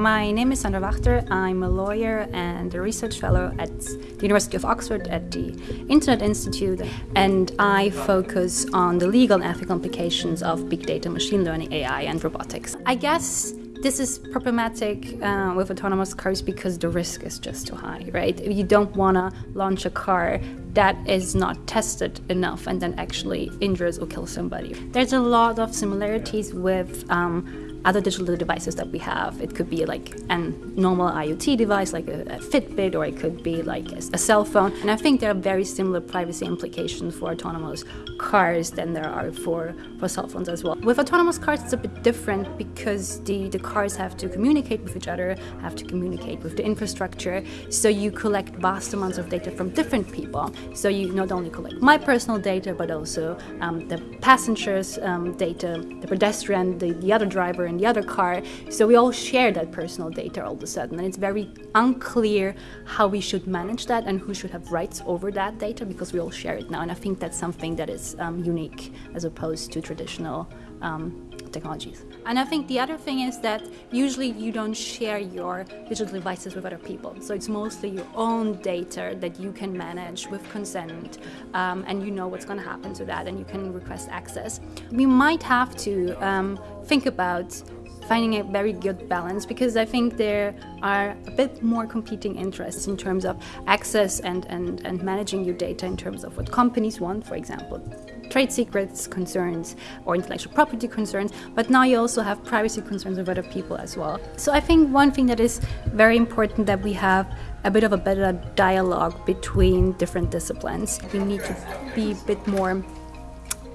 My name is Sandra Wachter. I'm a lawyer and a research fellow at the University of Oxford at the Internet Institute, and I focus on the legal and ethical implications of big data, machine learning, AI, and robotics. I guess this is problematic uh, with autonomous cars because the risk is just too high, right? You don't want to launch a car that is not tested enough and then actually injures or kills somebody. There's a lot of similarities with um, other digital devices that we have. It could be like a normal IoT device, like a, a Fitbit, or it could be like a, a, cell phone. And I think there are very similar privacy implications for autonomous cars than there are for, for cell phones as well. With autonomous cars, it's a bit different because the, the cars have to communicate with each other, have to communicate with the infrastructure. So you collect vast amounts of data from different people. So you not only collect my personal data, but also um, the passengers' um, data, the pedestrian, the, the other driver, in the other car. So we all share that personal data all of a sudden. And it's very unclear how we should manage that and who should have rights over that data because we all share it now. And I think that's something that is um, unique as opposed to traditional um, technologies. And I think the other thing is that usually you don't share your digital devices with other people. So it's mostly your own data that you can manage with consent um, and you know what's going to happen to that and you can request access. We might have to um, think about finding a very good balance because I think there are a bit more competing interests in terms of access and, and, and managing your data in terms of what companies want, for example, trade secrets concerns or intellectual property concerns, but now you also have privacy concerns of other people as well. So I think one thing that is very important that we have a bit of a better dialogue between different disciplines. We need to be a bit more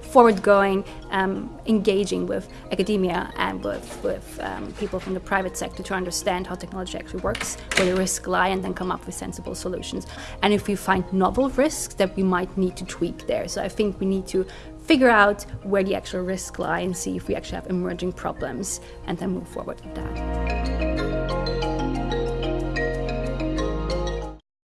forward-going, um, engaging with academia and with, with um, people from the private sector to understand how technology actually works, where the risks lie, and then come up with sensible solutions. And if we find novel risks, that we might need to tweak there. So I think we need to figure out where the actual risks lie and see if we actually have emerging problems and then move forward with that.